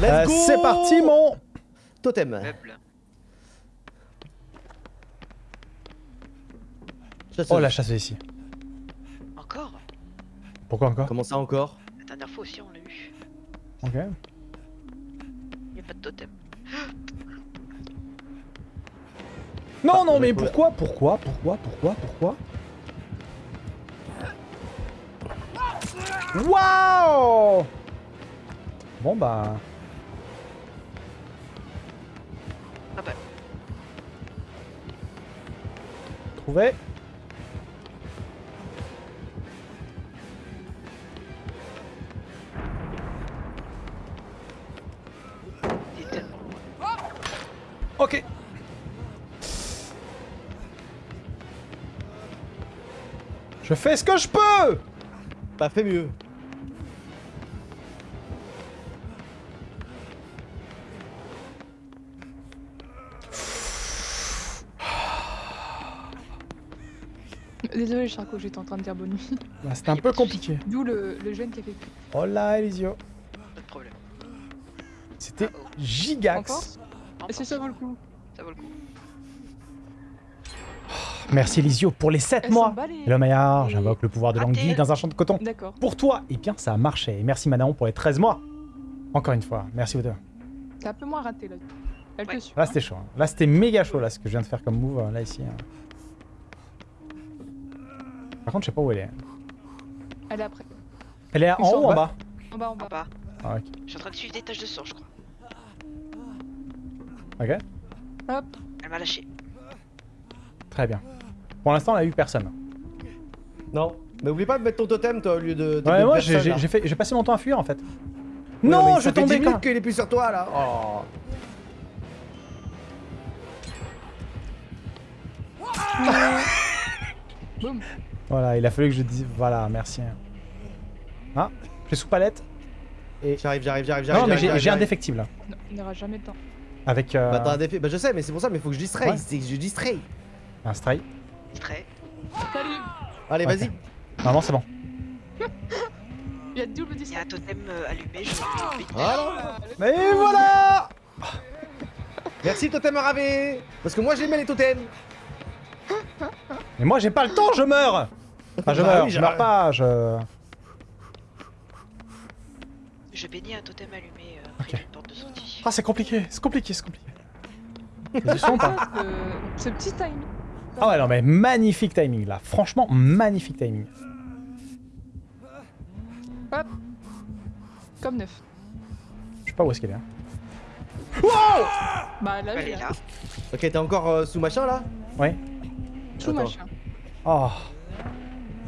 Let's Euh, go C'est parti, mon Totem. Chasseuse. Oh, la chasseuse ici. Encore Pourquoi encore Comment ça encore La dernière fois aussi on l'a eu. Ok. Il a pas de totem. Non, non, on mais pourquoi Pourquoi Pourquoi Pourquoi Pourquoi Waouh Bon, bah... Ah bah, Trouvé. Ok. Je fais ce que je peux Bah fais mieux. Désolé Charco, j'étais en train de dire bonne nuit. Bah, C'était un peu compliqué. D'où le, le jeune qui a fait plus. Oh là, Elisio. Pas de problème. C'était Encore gigax. Encore, Est-ce que ça vaut le coup Ça vaut le coup. Merci Elisio pour les 7 Elles mois. balèzes. Hello Maillard, Et- j'invoque le pouvoir de l'anguille dans un champ de coton. D'accord. Pour toi, eh bien ça a marché. Et merci Manaon pour les 13 mois. Encore une fois, merci vous deux. C'est un peu moins raté là. Elle Ouais. te suit. Là c'était chaud. hein. Là c'était méga chaud là ce que je viens de faire comme move euh, là ici. Par contre je sais pas où elle est. Elle est après. Elle est en haut ou en en bas En bas, en En bas. bas. Ah. Je suis en train de suivre des taches de sang, je crois. Ok. Hop. Elle m'a lâché. Très bien. Pour l'instant elle a eu personne. Non. Mais oublie pas de mettre ton totem toi au lieu de. de Ouais moi j'ai passé mon temps à fuir en fait. Ouais, non je ça fait 10 tombais quand qu'il est plus sur toi là. Oh. Boum. Voilà il a fallu que je dise voilà merci. Ah j'ai sous palette. J'arrive, j'arrive, j'arrive, j'arrive. Non mais j'ai j'arrive, j'ai un j'arrive. défectible là. Non, il n'aura jamais le temps. Avec euh, Bah un défi. Bah je sais, mais c'est pour ça, mais faut que je distray. Ouais. C'est que je distray. un stray. Distrait. Salut Allez, vas-y. Normalement c'est bon. Il y a double Il y a distrait. un totem euh, allumé, je bénis. Voilà. Et voilà Merci totem ravé. Parce que moi j'aimais les totems. Mais moi j'ai pas le temps, je meurs Enfin je Bah meurs, je meurs pas, je... Je bénis un totem allumé euh, porte de sortie. Ah c'est compliqué, c'est compliqué, c'est compliqué. Du son pas Ah, ce, petit timing. Ah ouais non mais magnifique timing là, franchement magnifique timing. Hop. Comme neuf. Je sais pas où est-ce qu'elle est. hein. Bah là, Elle j'ai est là. Ok, t'es encore euh, sous machin là? Ouais. Tout Attends. machin. Oh.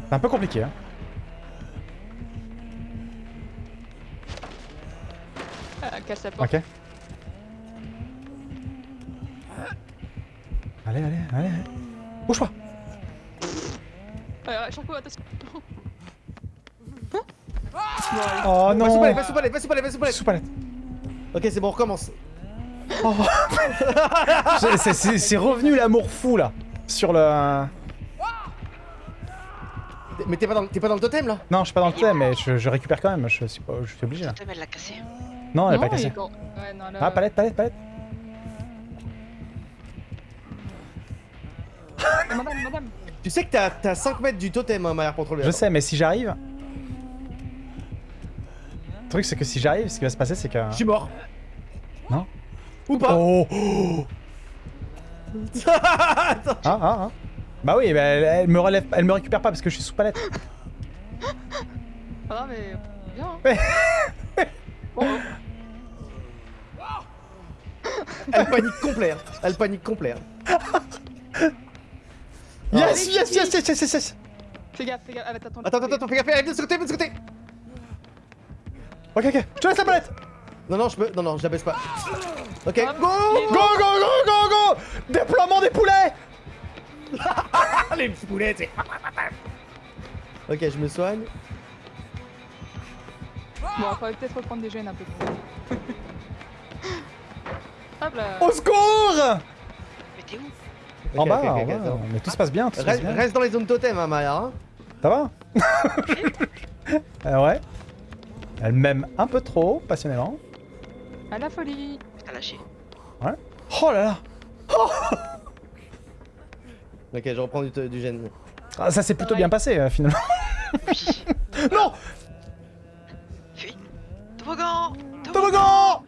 C'est un peu compliqué hein. Ah, casse la porte. Ok. Allez, allez, allez. allez. Bouge pas Euh, attention. Hein Bon, allez. Oh Va sous palette, non va sous palette, va sous palette, va sous palette. Sous palette. Ok, c'est bon, on recommence. C'est c'est revenu l'amour fou là. Sur le... Mais t'es pas, dans- t'es pas dans le totem là Non, je suis pas dans le thème, mais je, je récupère quand même. Je suis, pas, je suis obligé là. Le totem, elle l'a cassé. Non, elle est Non, pas Ouais, non, là... Ah, palette, palette, palette. Madame, madame. Tu sais que t'as t'as 5 mètres du totem, hein, Maillard contrôleur. Je sais, mais si j'arrive. Le truc, c'est que si j'arrive, ce qui va se passer, c'est que. Je suis mort. Non. Ou pas Oh Ah, ah, ah. Bah oui, bah, elle, elle me relève, elle me récupère pas parce que je suis sous palette. Ah, mais... Bien, hein. Bon, Elle panique complet. hein. Elle panique complet. hein. Yes, allez, yes, yes, yes, yes, yes, yes. fais gaffe, fais gaffe. Ah, attends, Attends, attends, attends, fais gaffe, arrive de ce côté, de ce côté. Ok, ok, je te laisse la palette. Non, non, je peux. Non, non, je la baisse pas. Ok, go Go, go, go, go, go Déploiement des poulets Les petits poulets, c'est. Ok, je me soigne. Bon, on va peut-être reprendre des gènes un peu plus. Hop là. Au secours Mais t'es où? En bas, ok, en ok, bas. attends. Mais tout se passe bien, tout se passe Reste, bien. reste dans les zones totem, hein, Maya. Hein. Ça va? Euh, Ouais. Elle m'aime un peu trop, passionnément. À la folie. Lâché. Oh là là Ok, je reprends du, du gène. Ah, Ça s'est plutôt bien passé, euh, finalement. Oui. Non Fuis. Toboggan Toboggan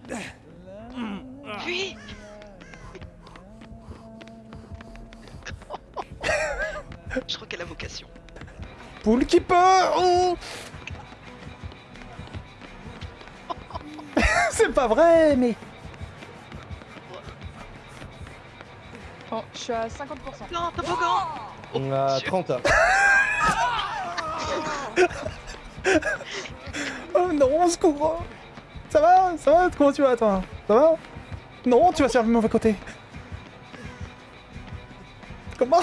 Fuis Je crois qu'elle a vocation. Poule qui peut oh C'est pas vrai, mais... je suis à 50%. Non, toboggan On a Dieu. 30. Oh non, au secours Ça va Ça va Comment tu vas, toi? Ça va? Non, tu vas sur le mauvais côté. Comment?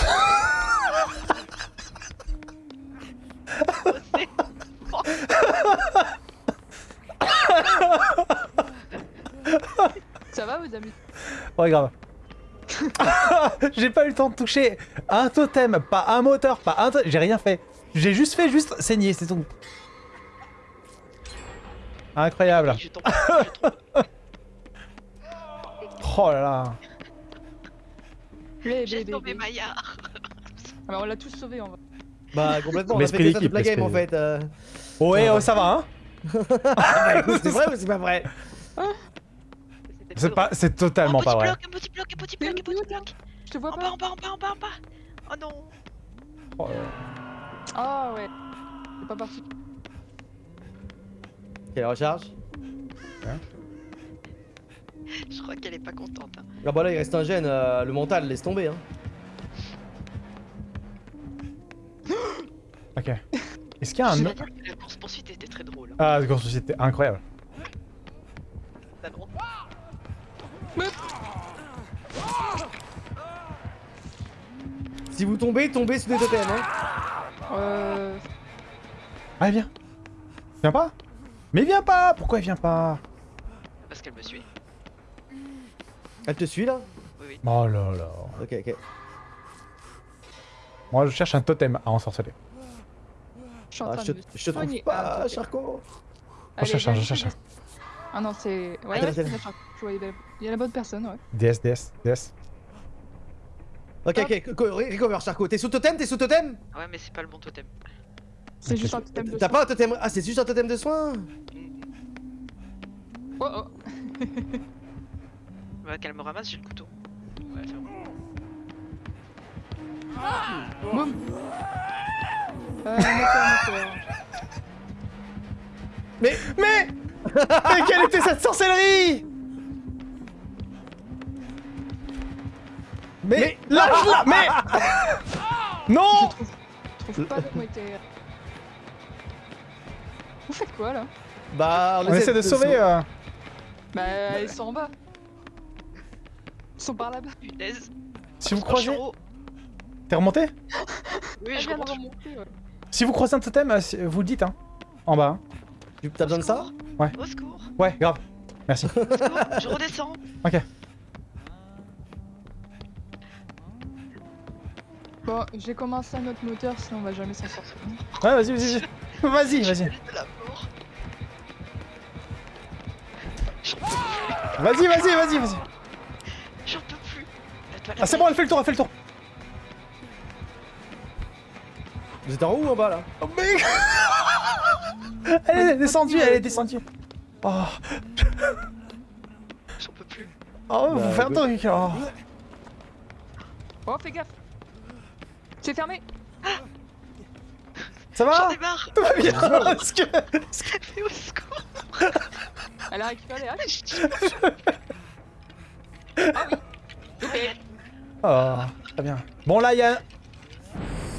Ça va, vos amis? Ouais, grave. J'ai pas eu le temps de toucher un totem, pas un moteur, pas un... J'ai rien fait. J'ai juste fait juste saigner, c'est tout. Incroyable. Oh là là. J'ai tombé Maillard. Alors, on l'a tous sauvé en vrai. Bah, complètement. On a fait ça toute la game en fait. euh. Ouais, oh, ça va, hein Ah, bah, c'est vrai ou c'est pas vrai? C'était C'est pas, c'est totalement un pas petit vrai. bloc, un petit bloc, un petit bloc, un petit bloc. Je te vois En bas, pas en bas, en bas, en bas, en bas, en bas. Oh non. Oh. Ah ouais. C'est pas parti. Quelle recharge Je crois qu'elle est pas contente. hein. Ah bah là il reste un gène, euh, le mental laisse tomber hein. Ok. Est-ce qu'il y a un Je autre dois dire que La course poursuite était très drôle. hein. Ah, ce c'était incroyable. T'as drôle. Si vous tombez, tombez sous des totems hein. Euh... Allez, viens. Viens pas Mais viens pas Pourquoi il vient pas? Parce qu'elle me suit. Elle te suit là? Oui, oui. Oh là là. Ok ok. Moi, je cherche un totem à ensorceler. Je suis en Ah, train je, de... te- je te trouve pas Ah, ok. Charcot Allez, cherche un, je cherche un. Ah non, c'est... Ouais. Je vois, il y a la bonne personne, ouais. DS, DS, DS. Ok ok, co- recover Charcot. T'es sous totem T'es sous totem Ah ouais, mais c'est pas le bon totem. C'est juste un totem de T'as soin. pas un totem Ah c'est juste un totem de soin Oh oh Ouais, qu'elle me ramasse, j'ai le couteau. Ouais, c'est bon. Boum Euh. Mais Mais Mais quelle était cette sorcellerie? Mais, lâche-la Mais Non Je trouve pas comment était... Vous faites quoi, là? Bah On essaie de sauver... euh, Bah, ils sont en bas. Ils sont par là-bas. Punaise. Si vous je croisez... T'es remonté? Oui, Elle je de remonte. remonter, ouais. Si vous croisez un totem, euh, si- vous le dites, hein. En bas. hein. Tu- T'as besoin de ça Ouais. Au secours, Ouais, grave. Merci. au secours, je redescends. Ok. Bon, j'ai commencé un autre moteur, sinon on va jamais s'en sortir. Ouais, vas-y, vas-y, vas-y. Vas-y, vas-y. de la mort. J'en peux Vas-y, vas-y, vas-y, vas-y. J'en peux plus. Ah, c'est bon, elle fait le tour, elle fait le tour. Vous êtes en haut ou en bas là Oh, mec Elle est descendue, elle est descendue. Oh, J'en peux plus. oh Bah, faut faire un truc. Oh. Oh, fais gaffe C'est fermé Ça J'en va ai marre. Tout va bien Est-ce que... Mais au secours. Elle a récupéré, allez Ah oui Loupé Oh, très bien. Bon, là, il y a...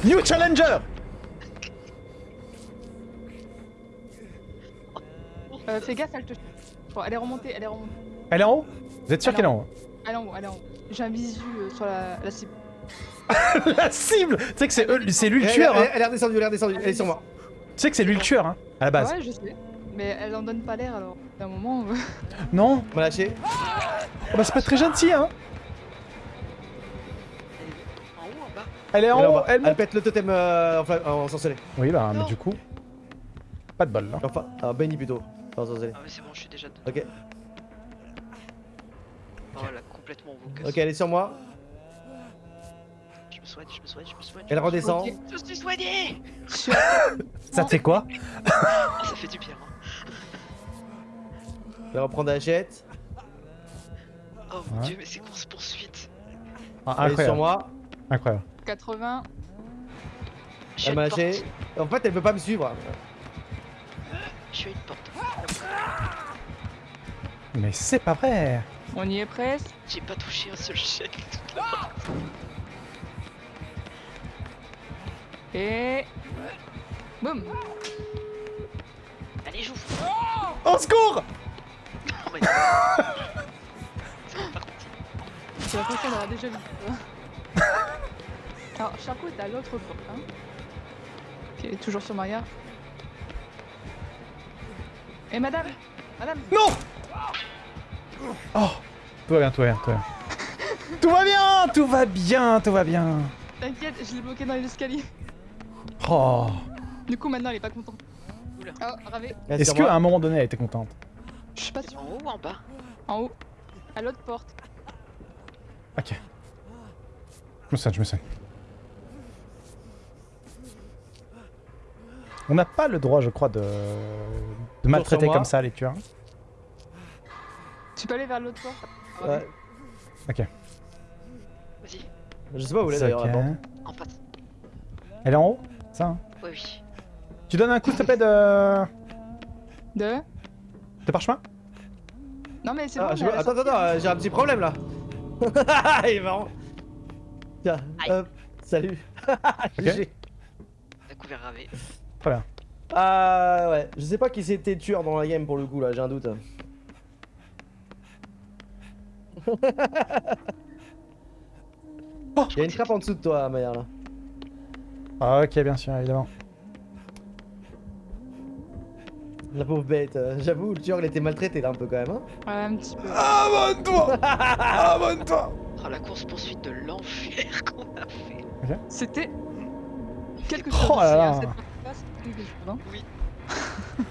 New Challenger euh, Fais gaffe, elle te... Bon, elle est remontée, elle est remontée. Elle est en haut? Vous êtes sûr Elle qu'elle est est en haut Elle est en haut, elle est en haut. J'ai un visu euh, sur la, la cible. La cible Tu sais que c'est eux- c'est lui le Elle- tueur, elle, hein elle est redescendue, elle est redescendue, elle est sur moi. Tu sais que c'est lui le tueur, hein À la base. Ouais, je sais. Mais elle en donne pas l'air alors. D'un moment. euh, Non On m'a lâché. Oh, Bah, c'est pas très gentil, hein En haut, en bas. Elle est en Elle, en haut, elle Elle pète le totem euh, enfin, en ensorcelé. Oui, bah, mais du coup. Pas de bol là. Enfin, ah, Benny plutôt. Enfin. Ah, mais c'est bon, je suis déjà dedans. Ok. Oh, là, complètement vocus. Ok, elle est sur moi. Je me soigne, je me soigne, je me soigne. Elle redescend. Je suis soigné Je Ça te fait quoi? Ah, ça fait du bien. hein. Elle reprend la hachette. Oh mon Ouais. dieu, mais c'est course poursuite. Ah, Elle est sur moi. Incroyable. 80. Je suis à Elle m'a. En fait, elle veut pas me suivre. Je suis à une porte. Mais c'est pas vrai. On y est presque. J'ai pas touché un seul chèque. Et. Boum Allez, joue Au secours Oh, mais... J'ai l'impression d'avoir déjà vu. Alors, Charcot est à l'autre porte. Hein. Est toujours sur Maria. Et madame Madame Non Oh Tout va bien, tout va bien, tout va bien. tout va bien, tout va bien, tout va bien. T'inquiète, je l'ai bloqué dans les escaliers. Oh. Du coup, maintenant, elle est pas contente. Oula. Oh, Ravé, Elle est Est-ce qu'à un moment donné, elle était contente je suis pas sûre. en haut ou en bas? En haut. À l'autre porte. Ok. Je me soigne, je me soigne. On n'a pas le droit, je crois, de, de maltraiter comme ça les tueurs. Tu peux aller vers l'autre porte. Ouais. Ok. Vas-y, Je sais pas où elle est d'ailleurs en face. Elle est en haut? Ça hein Ouais, oui. Tu donnes un coup, s'il te plaît, de... De de parchemin? Non, mais c'est Ah, bon. je la Attends, attends, attends, j'ai un petit problème là. Il est marrant. Tiens, hop, salut. J'ai- Découvert ravé. Très bien. Ah ouais, je sais pas qui c'était tueur dans la game pour le coup là, j'ai un doute. Il y a une trappe en dessous de toi, Maya là. Ah, ok, bien sûr, évidemment. La pauvre bête, euh, j'avoue, le tueur il était maltraité là un peu quand même. Hein Ouais, un petit peu. Abonne-toi Abonne-toi Oh, la course poursuite de l'enfer qu'on a fait. C'était quelque Oh chose. là là. Cette chose, hein. Oui.